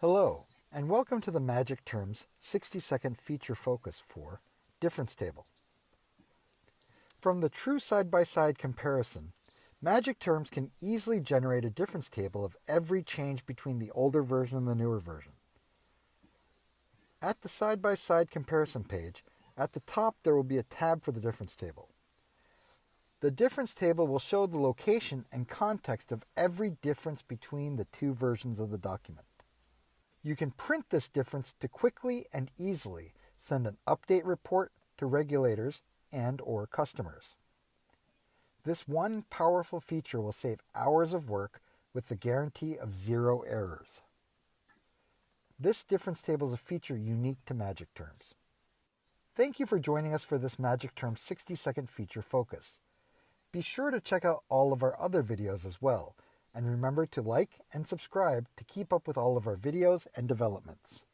Hello, and welcome to the Magic Terms 60 second feature focus for Difference Table. From the true side-by-side comparison, Magic Terms can easily generate a difference table of every change between the older version and the newer version. At the side-by-side comparison page, at the top there will be a tab for the difference table. The difference table will show the location and context of every difference between the two versions of the document. You can print this difference to quickly and easily send an update report to regulators and or customers. This one powerful feature will save hours of work with the guarantee of zero errors. This difference table is a feature unique to Magic Terms. Thank you for joining us for this Magic Terms 60 second feature focus. Be sure to check out all of our other videos as well, and remember to like and subscribe to keep up with all of our videos and developments.